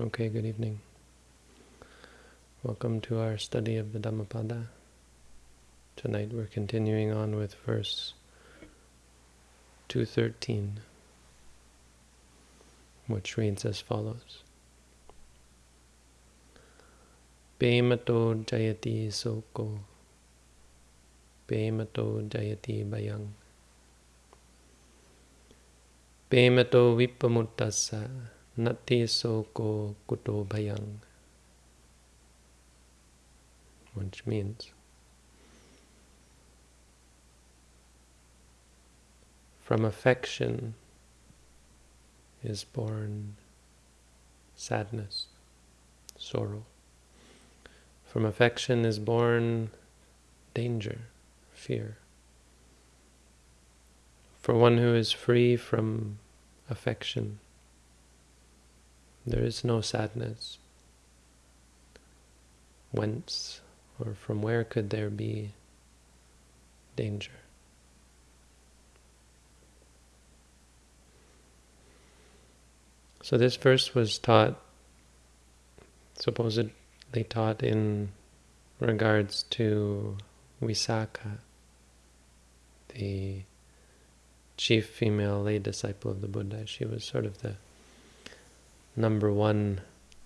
Okay, good evening. Welcome to our study of the Dhammapada. Tonight we're continuing on with verse 213, which reads as follows. Pemato jayati soko, Pemato jayati bayang, Pemato vippamuttassa, Nati soko kuto bayang. Which means from affection is born sadness, sorrow. From affection is born danger, fear. For one who is free from affection, there is no sadness. Whence or from where could there be danger? So this verse was taught, supposedly taught in regards to Visakha, the chief female lay disciple of the Buddha. She was sort of the number one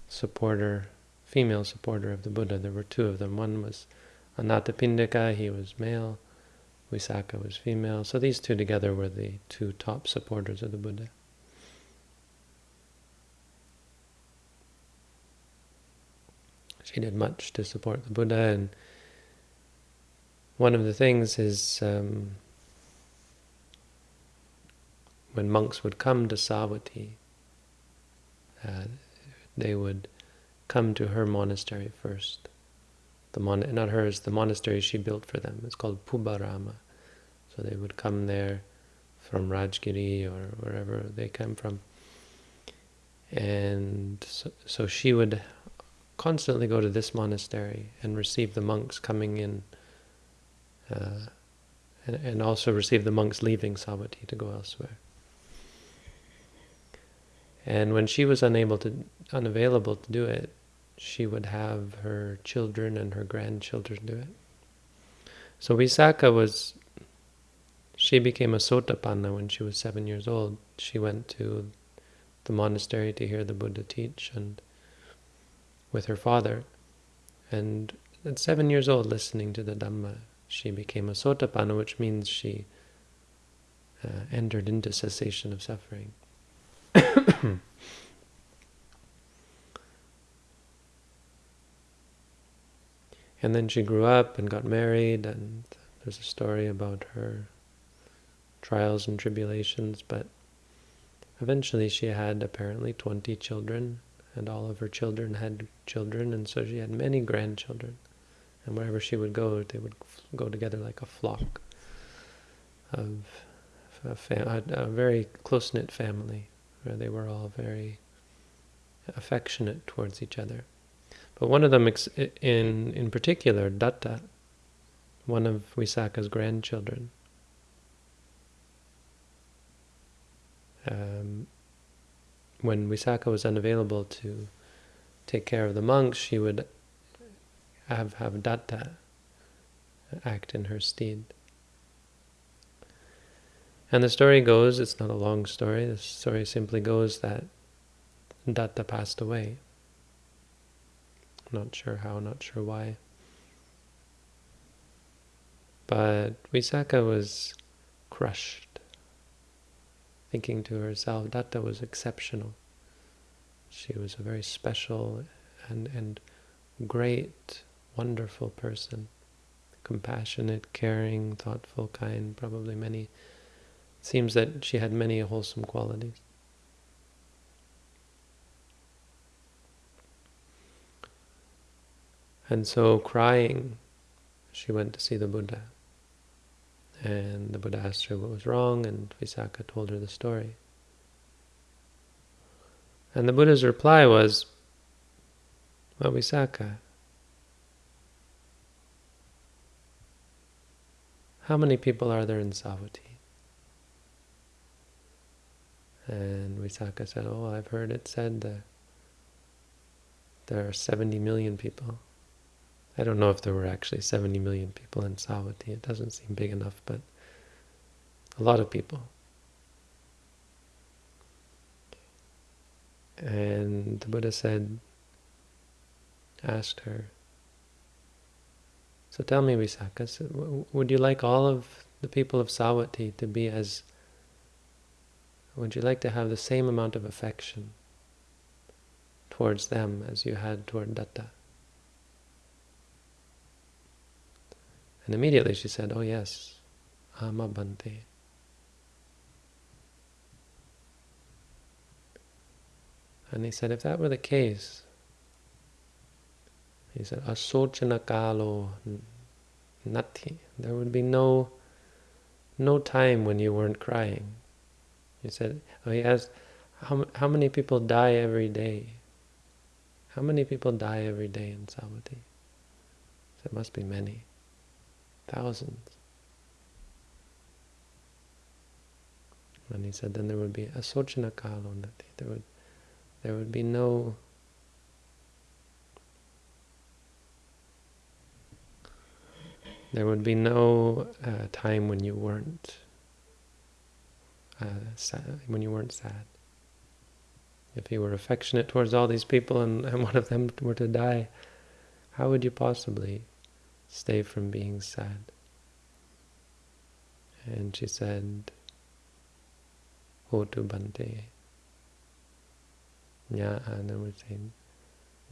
supporter, female supporter of the Buddha. There were two of them. One was Anathapindika, he was male. Visakha was female. So these two together were the two top supporters of the Buddha. She did much to support the Buddha, and one of the things is um, when monks would come to Savatthi, uh, they would come to her monastery first. The mon not hers, the monastery she built for them. It's called Pubbarama. So they would come there from Rajgiri or wherever they come from. And so, so she would constantly go to this monastery and receive the monks coming in uh, and, and also receive the monks leaving Savatthi to go elsewhere. And when she was unable to, unavailable to do it, she would have her children and her grandchildren do it. So Visakha was, she became a Sotapanna when she was seven years old. She went to the monastery to hear the Buddha teach and with her father. And at seven years old, listening to the Dhamma, she became a Sotapanna, which means she uh, entered into cessation of suffering. and then she grew up and got married, and there's a story about her trials and tribulations, but eventually she had apparently 20 children, and all of her children had children, and so she had many grandchildren. And wherever she would go, they would go together like a flock of a, a very close-knit family where they were all very affectionate towards each other. But one of them, in in particular, Datta, one of Visakha's grandchildren, um, when Visakha was unavailable to take care of the monks, she would have, have Datta act in her stead. And the story goes, it's not a long story, the story simply goes that Datta passed away. Not sure how, not sure why. But Visakha was crushed, thinking to herself, Datta was exceptional. She was a very special and, and great, wonderful person. Compassionate, caring, thoughtful, kind, probably many seems that she had many wholesome qualities. And so, crying, she went to see the Buddha. And the Buddha asked her what was wrong, and Visakha told her the story. And the Buddha's reply was, Well, Visakha, how many people are there in Savatthi? And Visakha said, oh, I've heard it said that there are 70 million people. I don't know if there were actually 70 million people in Savatthi. It doesn't seem big enough, but a lot of people. And the Buddha said, asked her, so tell me, Visakha, would you like all of the people of Savatthi to be as, would you like to have the same amount of affection towards them as you had toward Datta? And immediately she said, oh yes, Ama Bhante. And he said, if that were the case, he said, asochana nati. There would be no no time when you weren't crying. He said, oh, he asked, how, how many people die every day? How many people die every day in Savatthi? There must be many. Thousands. And he said, then there would be asochana kalo nati. There would, there would be no There would be no uh, time when you weren't uh, sad, when you weren't sad. If you were affectionate towards all these people and, and one of them were to die, how would you possibly stay from being sad? And she said, Hotu Bhante. Nya, and then we say,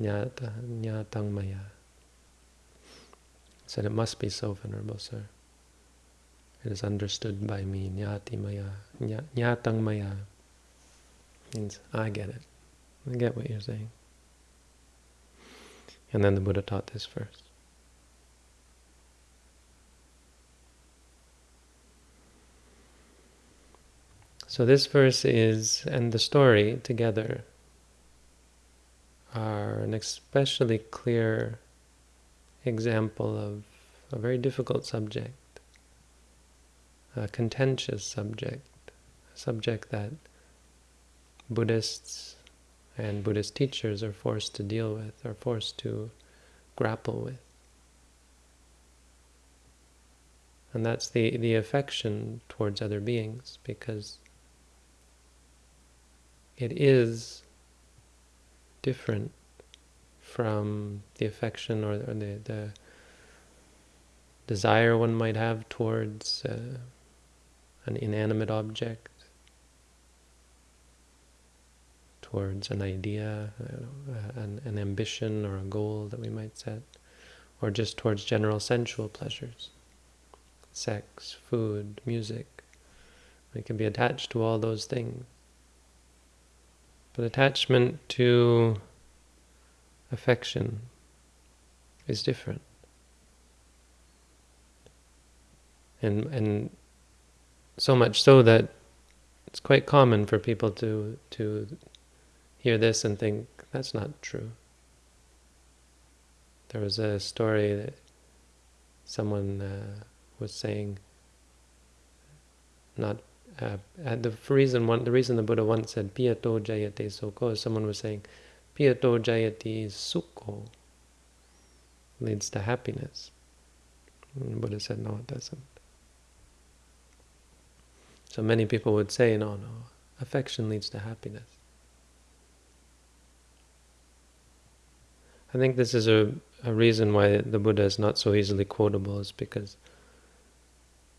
Nyatang Maya said, it must be so, Venerable Sir. It is understood by me, nyati maya, nyatang maya. Means, I get it. I get what you're saying. And then the Buddha taught this first. So this verse is, and the story together, are an especially clear example of a very difficult subject, a contentious subject, a subject that Buddhists and Buddhist teachers are forced to deal with, are forced to grapple with. And that's the, the affection towards other beings, because it is different from the affection or, or the, the desire one might have towards uh, an inanimate object, towards an idea, uh, an, an ambition or a goal that we might set, or just towards general sensual pleasures, sex, food, music. We can be attached to all those things. But attachment to affection is different. And, and so much so that it's quite common for people to, to hear this and think, that's not true. There was a story that someone uh, was saying, not uh, the reason one, the reason the Buddha once said piyato jayate is someone was saying Piyato jayati sukho leads to happiness. And Buddha said, no, it doesn't. So many people would say, no, no, affection leads to happiness. I think this is a, a reason why the Buddha is not so easily quotable, is because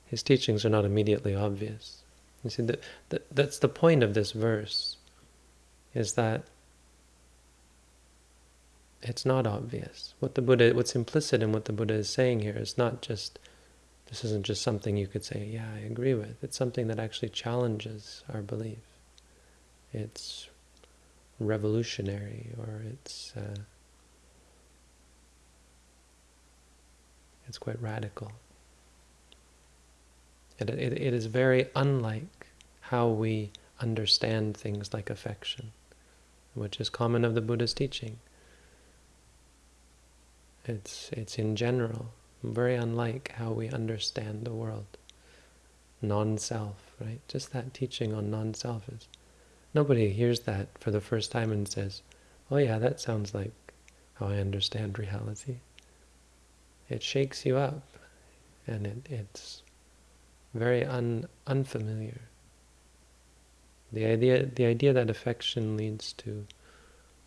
his teachings are not immediately obvious. You see, that, that that's the point of this verse, is that it's not obvious. What the Buddha, what's implicit in what the Buddha is saying here is not just, this isn't just something you could say, yeah, I agree with. It's something that actually challenges our belief. It's revolutionary, or it's uh, it's quite radical. It, it, it is very unlike how we understand things like affection, which is common of the Buddha's teaching. It's, it's in general, very unlike how we understand the world. Non-self, right? Just that teaching on non-self is... Nobody hears that for the first time and says, oh yeah, that sounds like how I understand reality. It shakes you up, and it, it's very un, unfamiliar. The idea, the idea that affection leads to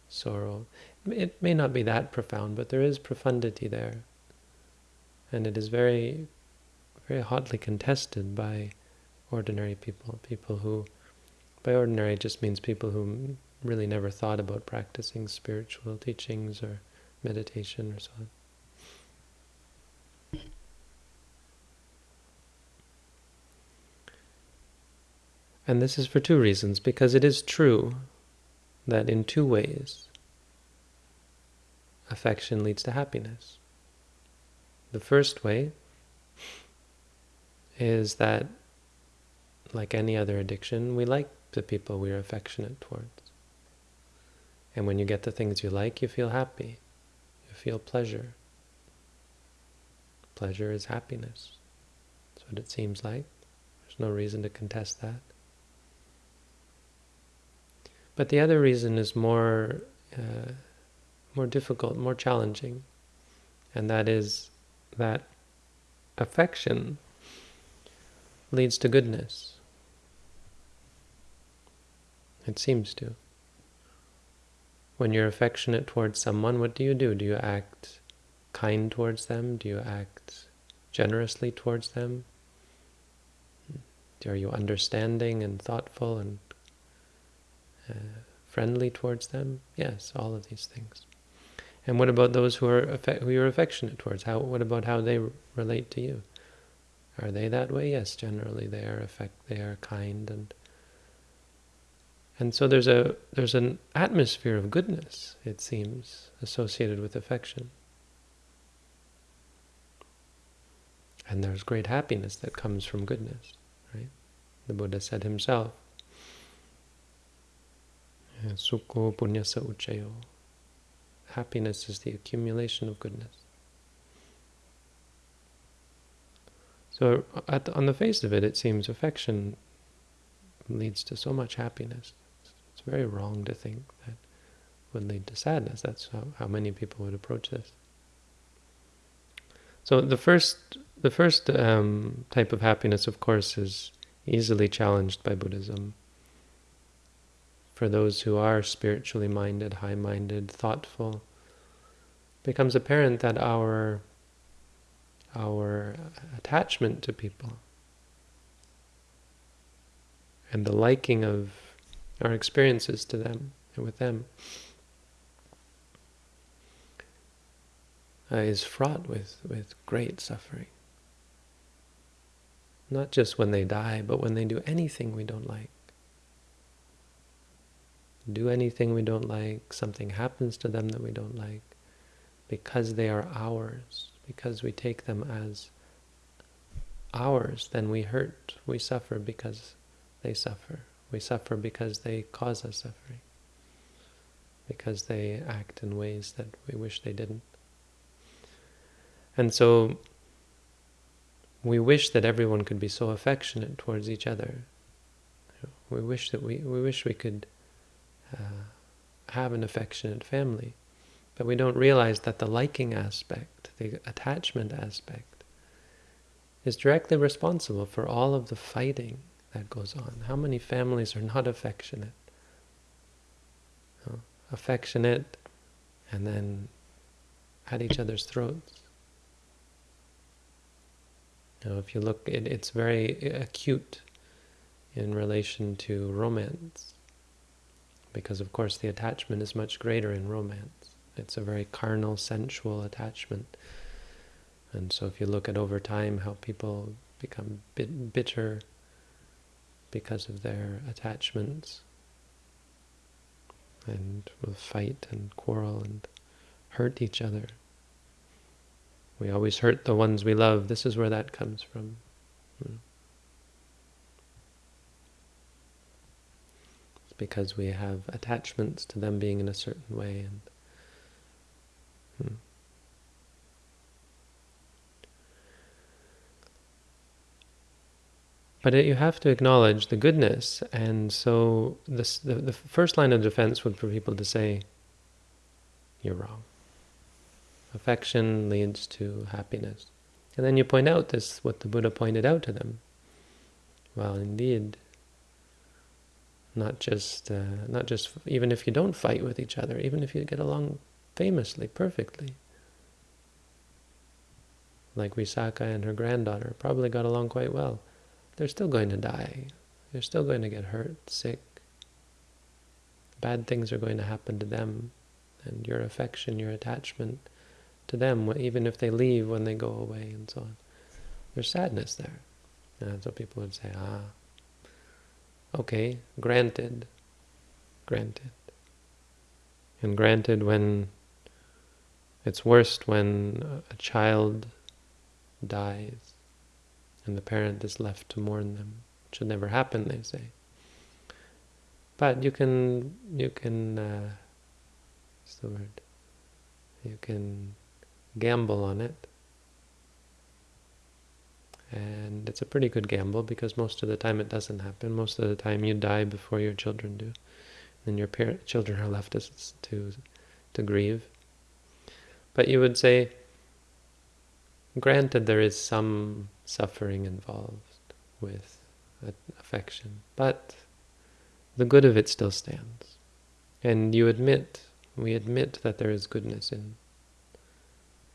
sorrow, it may not be that profound, but there is profundity there. And it is very, very hotly contested by ordinary people, people who, by ordinary just means people who really never thought about practicing spiritual teachings or meditation or so on. And this is for two reasons, because it is true that in two ways affection leads to happiness. The first way is that, like any other addiction, we like the people we are affectionate towards. And when you get the things you like, you feel happy. You feel pleasure. Pleasure is happiness. That's what it seems like. There's no reason to contest that. But the other reason is more, uh, more difficult, more challenging, and that is that affection leads to goodness. It seems to. When you're affectionate towards someone, what do you do? Do you act kind towards them? Do you act generously towards them? Are you understanding and thoughtful and uh, friendly towards them? Yes, all of these things. And what about those who are who you're affectionate towards? How what about how they relate to you? Are they that way? Yes, generally they are affect they are kind and and so there's a there's an atmosphere of goodness, it seems, associated with affection. And there's great happiness that comes from goodness, right? The Buddha said himself, Sukho punyasa uchayo. Happiness is the accumulation of goodness. So on the face of it, it seems affection leads to so much happiness. It's very wrong to think that would lead to sadness. That's how, how many people would approach this. So the first, the first um, type of happiness, of course, is easily challenged by Buddhism for those who are spiritually minded, high-minded, thoughtful, becomes apparent that our our attachment to people and the liking of our experiences to them and with them uh, is fraught with, with great suffering. Not just when they die, but when they do anything we don't like do anything we don't like, something happens to them that we don't like, because they are ours, because we take them as ours, then we hurt, we suffer because they suffer. We suffer because they cause us suffering, because they act in ways that we wish they didn't. And so we wish that everyone could be so affectionate towards each other. We wish that we, we wish we could uh, have an affectionate family. But we don't realize that the liking aspect, the attachment aspect, is directly responsible for all of the fighting that goes on. How many families are not affectionate? Affectionate and then at each other's throats. Now, if you look, it, it's very acute in relation to romance because of course the attachment is much greater in romance. It's a very carnal, sensual attachment. And so if you look at over time how people become bit bitter because of their attachments and will fight and quarrel and hurt each other. We always hurt the ones we love. This is where that comes from. Hmm. Because we have attachments to them being in a certain way. and hmm. But it, you have to acknowledge the goodness, and so this, the, the first line of defense would for people to say, you're wrong. Affection leads to happiness. And then you point out this, what the Buddha pointed out to them. Well, indeed, not just, uh, not just, even if you don't fight with each other, even if you get along famously, perfectly, like Visakha and her granddaughter, probably got along quite well, they're still going to die. They're still going to get hurt, sick. Bad things are going to happen to them, and your affection, your attachment to them, even if they leave when they go away and so on. There's sadness there. And so people would say, ah, okay, granted, granted. And granted when it's worst when a child dies and the parent is left to mourn them. It should never happen, they say. But you can, you can, uh, what's the word? You can gamble on it. And it's a pretty good gamble because most of the time it doesn't happen. Most of the time you die before your children do. And your parent, children are left to, to, to grieve. But you would say, granted there is some suffering involved with affection, but the good of it still stands. And you admit, we admit that there is goodness in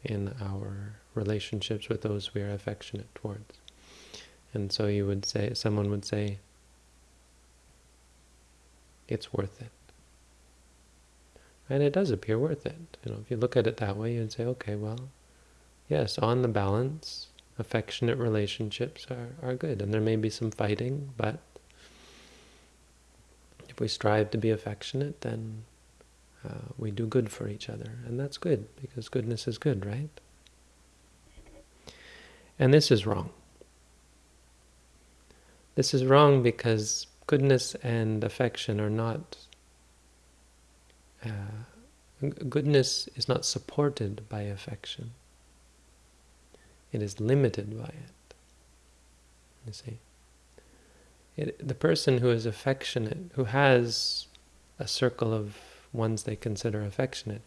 in our relationships with those we are affectionate towards. And so you would say, someone would say, it's worth it. And it does appear worth it. You know, if you look at it that way, you'd say, okay, well, yes, on the balance, affectionate relationships are, are good. And there may be some fighting, but if we strive to be affectionate, then uh, we do good for each other. And that's good, because goodness is good, right? And this is wrong. This is wrong because goodness and affection are not... Uh, goodness is not supported by affection. It is limited by it. You see? It, the person who is affectionate, who has a circle of ones they consider affectionate,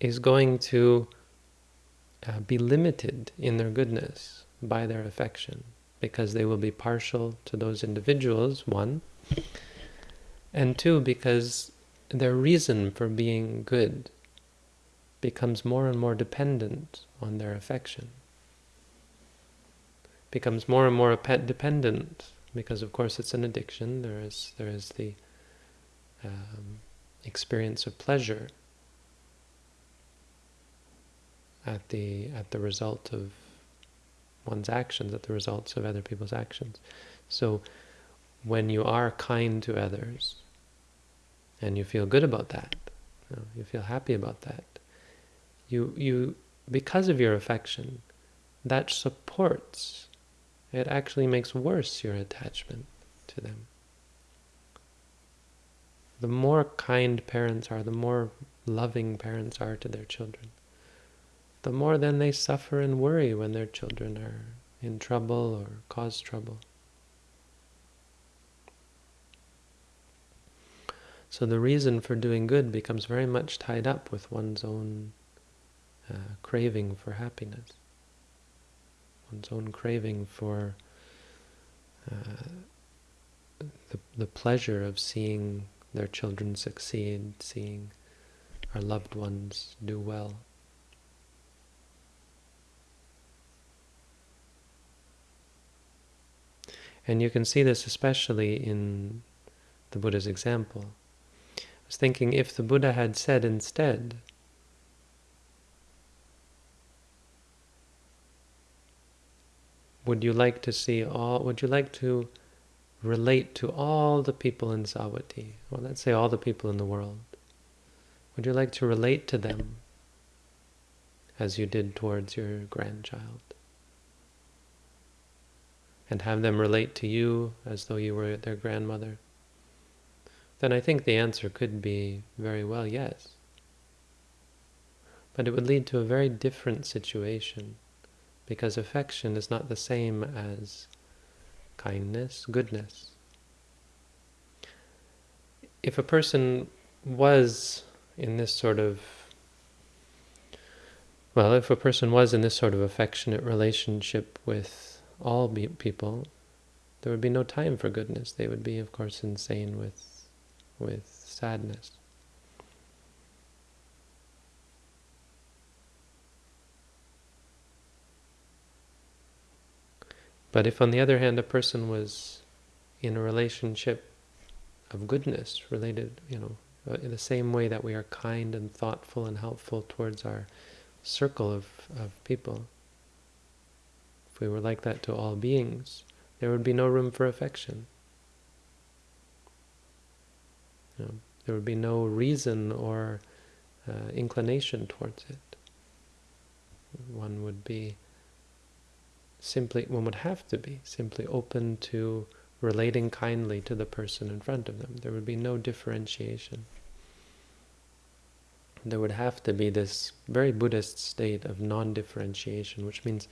is going to uh, be limited in their goodness by their affection because they will be partial to those individuals, one, and two, because their reason for being good becomes more and more dependent on their affection. Becomes more and more dependent because, of course, it's an addiction. There is there is the um, experience of pleasure at the at the result of one's actions, at the results of other people's actions. So when you are kind to others and you feel good about that, you, know, you feel happy about that, you you because of your affection, that supports, it actually makes worse your attachment to them the more kind parents are, the more loving parents are to their children, the more then they suffer and worry when their children are in trouble or cause trouble. So the reason for doing good becomes very much tied up with one's own uh, craving for happiness, one's own craving for uh, the, the pleasure of seeing their children succeed, seeing our loved ones do well. And you can see this especially in the Buddha's example. I was thinking if the Buddha had said instead, would you like to see all, would you like to relate to all the people in Savatthi, or let's say all the people in the world? Would you like to relate to them as you did towards your grandchild? And have them relate to you as though you were their grandmother? Then I think the answer could be very well yes. But it would lead to a very different situation because affection is not the same as kindness, goodness. If a person was in this sort of Well, if a person was in this sort of affectionate relationship with all people, there would be no time for goodness. They would be, of course, insane with, with sadness. But if, on the other hand, a person was in a relationship of goodness, related, you know, uh, in the same way that we are kind and thoughtful and helpful towards our circle of, of people, if we were like that to all beings, there would be no room for affection. You know, there would be no reason or uh, inclination towards it. One would be simply, one would have to be simply open to relating kindly to the person in front of them. There would be no differentiation. There would have to be this very Buddhist state of non-differentiation, which means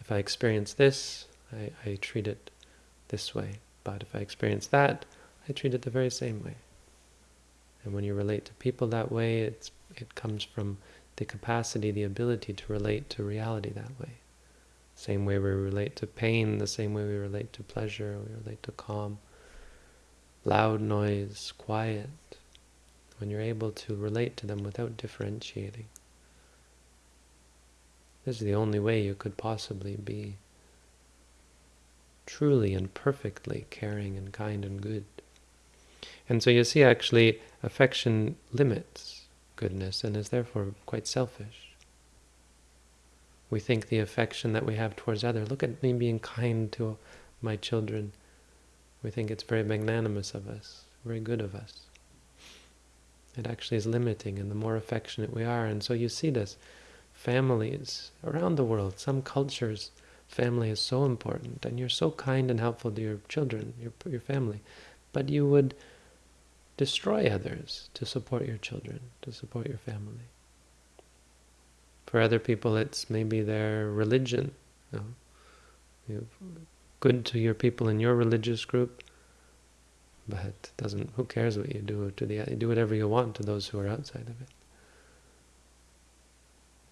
if I experience this, I, I treat it this way. But if I experience that, I treat it the very same way. And when you relate to people that way, it's, it comes from the capacity, the ability to relate to reality that way. Same way we relate to pain, the same way we relate to pleasure, we relate to calm. Loud noise, quiet. When you're able to relate to them without differentiating. This is the only way you could possibly be truly and perfectly caring and kind and good. And so you see actually affection limits goodness and is therefore quite selfish. We think the affection that we have towards others, look at me being kind to my children. We think it's very magnanimous of us, very good of us. It actually is limiting, and the more affectionate we are. And so you see this, families around the world, some cultures, family is so important, and you're so kind and helpful to your children, your, your family, but you would destroy others to support your children, to support your family. For other people, it's maybe their religion. You know, you're good to your people in your religious group, but doesn't. Who cares what you do to the? You do whatever you want to those who are outside of it.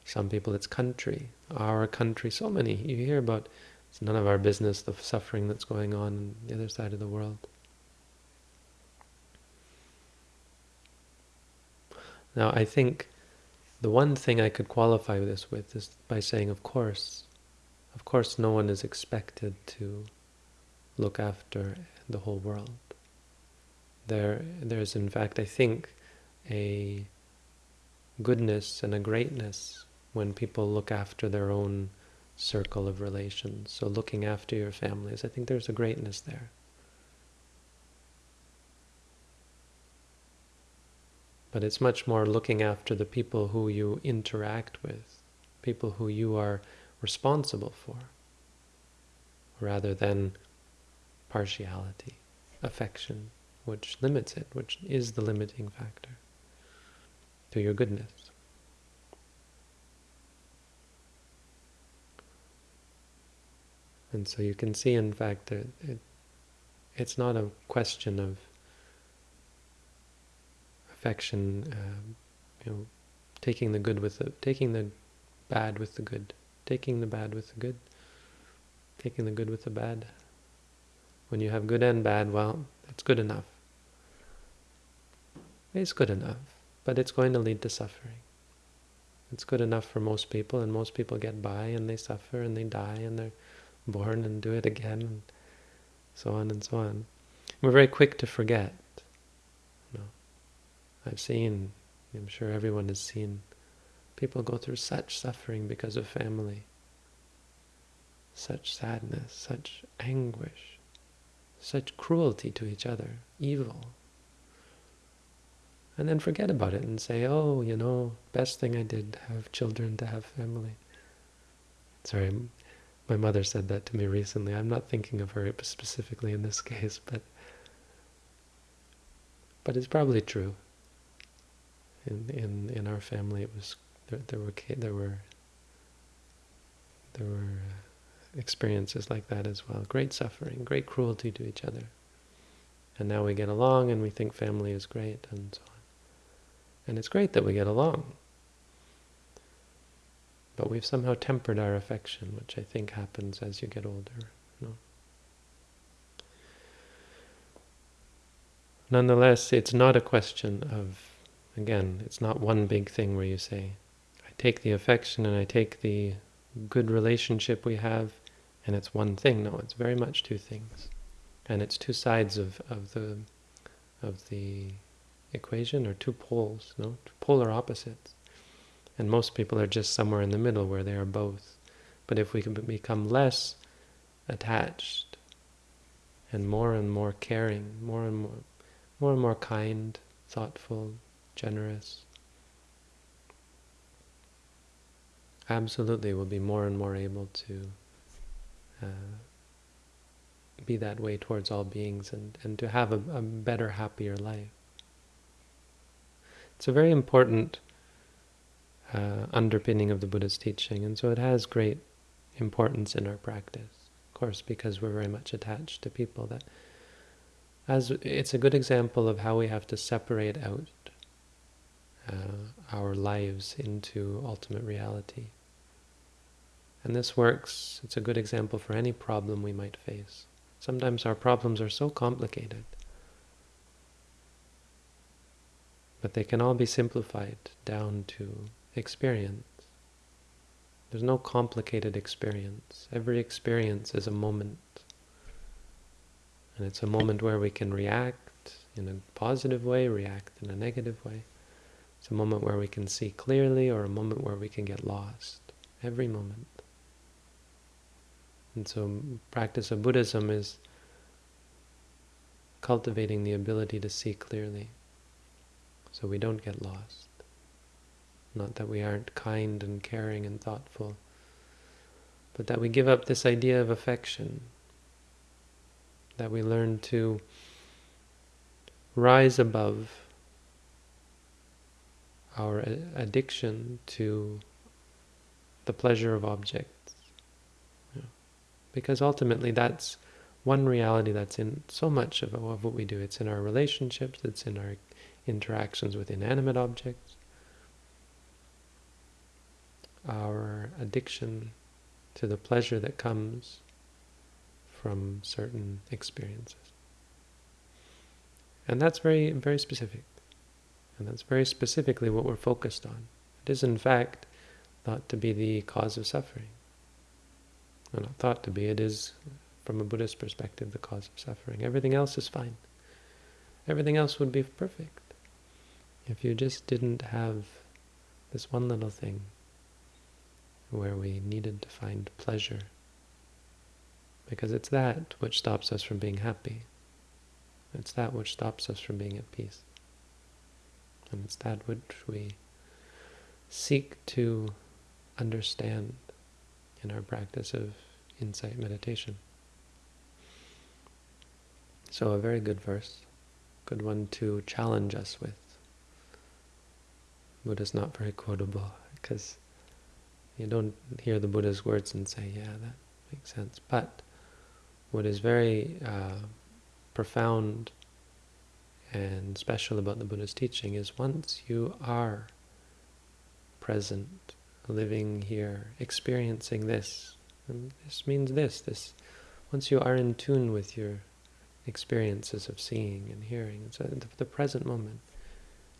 Some people, it's country, our country. So many you hear about. It's none of our business the suffering that's going on on the other side of the world. Now, I think the one thing I could qualify this with is by saying, of course, of course no one is expected to look after the whole world. There, there's in fact, I think, a goodness and a greatness when people look after their own circle of relations. So looking after your families, I think there's a greatness there. But it's much more looking after the people who you interact with, people who you are responsible for, rather than partiality, affection, which limits it, which is the limiting factor to your goodness. And so you can see, in fact, that it, it's not a question of affection, uh, you know, taking the good with the, taking the bad with the good, taking the bad with the good, taking the good with the bad. When you have good and bad, well, it's good enough. It's good enough, but it's going to lead to suffering. It's good enough for most people, and most people get by, and they suffer, and they die, and they're born, and do it again, and so on and so on. We're very quick to forget I've seen, I'm sure everyone has seen, people go through such suffering because of family, such sadness, such anguish, such cruelty to each other, evil. And then forget about it and say, oh, you know, best thing I did, have children, to have family. Sorry, my mother said that to me recently. I'm not thinking of her specifically in this case, but but it's probably true in in in our family it was there, there were there were there were experiences like that as well great suffering great cruelty to each other and now we get along and we think family is great and so on and it's great that we get along But we've somehow tempered our affection, which I think happens as you get older. You know? Nonetheless, it's not a question of, again, it's not one big thing where you say, I take the affection and I take the good relationship we have, and it's one thing. No, it's very much two things. And it's two sides of, of the of the equation, or two poles, no? Polar opposites. And most people are just somewhere in the middle where they are both. But if we can become less attached and more and more caring, more and more, more and more kind, thoughtful, generous, absolutely we'll be more and more able to uh, be that way towards all beings and, and to have a, a better, happier life. It's a very important uh, underpinning of the Buddha's teaching, and so it has great importance in our practice. Of course, because we're very much attached to people that as it's a good example of how we have to separate out uh, our lives into ultimate reality. And this works, it's a good example for any problem we might face. Sometimes our problems are so complicated, but they can all be simplified down to experience. There's no complicated experience. Every experience is a moment. And it's a moment where we can react in a positive way, react in a negative way. It's a moment where we can see clearly or a moment where we can get lost. Every moment. And so practice of Buddhism is cultivating the ability to see clearly so we don't get lost. Not that we aren't kind and caring and thoughtful, but that we give up this idea of affection, that we learn to rise above our addiction to the pleasure of objects. Because ultimately that's one reality that's in so much of, of what we do. It's in our relationships, it's in our interactions with inanimate objects, our addiction to the pleasure that comes from certain experiences. And that's very, very specific. And that's very specifically what we're focused on. It is, in fact, thought to be the cause of suffering. Well, not thought to be, it is, from a Buddhist perspective, the cause of suffering. Everything else is fine. Everything else would be perfect. If you just didn't have this one little thing where we needed to find pleasure. Because it's that which stops us from being happy. It's that which stops us from being at peace. And it's that which we seek to understand in our practice of insight meditation. So a very good verse, good one to challenge us with. Buddha's not very quotable because you don't hear the Buddha's words and say, yeah, that makes sense. But what is very uh, profound and special about the Buddha's teaching is once you are present, living here, experiencing this, and this means this, this, once you are in tune with your experiences of seeing and hearing, the, the present moment,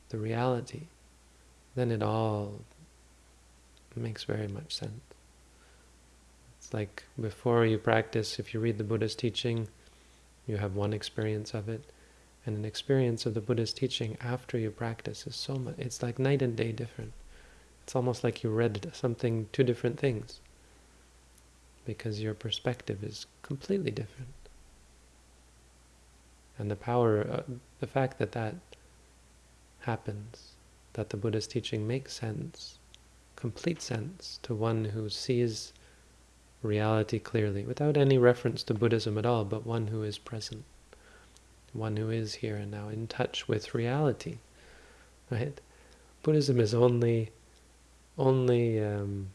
the reality, then it all makes very much sense. It's like before you practice, if you read the Buddha's teaching, you have one experience of it, and an experience of the Buddha's teaching after you practice is so much, it's like night and day different. It's almost like you read something, two different things, because your perspective is completely different. And the power, uh, the fact that that happens, that the Buddha's teaching makes sense, complete sense to one who sees reality clearly, without any reference to Buddhism at all, but one who is present, one who is here and now, in touch with reality. Right? Buddhism is only, only um,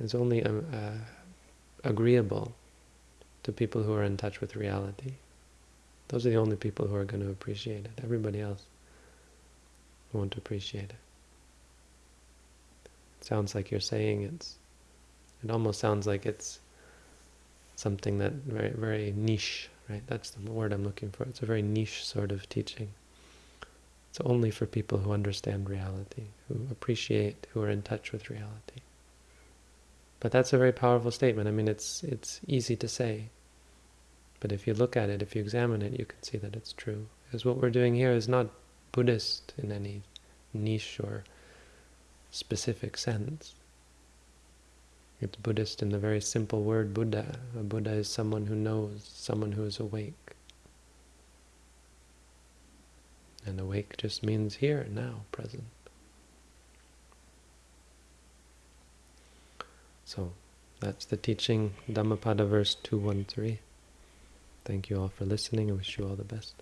is only uh, uh, agreeable to people who are in touch with reality. Those are the only people who are going to appreciate it. Everybody else won't appreciate it. It sounds like you're saying it's, it almost sounds like it's something that very, very niche, right? That's the word I'm looking for. It's a very niche sort of teaching. It's only for people who understand reality, who appreciate, who are in touch with reality. But that's a very powerful statement. I mean, it's it's easy to say. But if you look at it, if you examine it, you can see that it's true. Because what we're doing here is not Buddhist in any niche or specific sense. It's Buddhist in the very simple word Buddha. A Buddha is someone who knows, someone who is awake. And awake just means here, now, present. So, that's the teaching, Dhammapada verse 213. Thank you all for listening. I wish you all the best.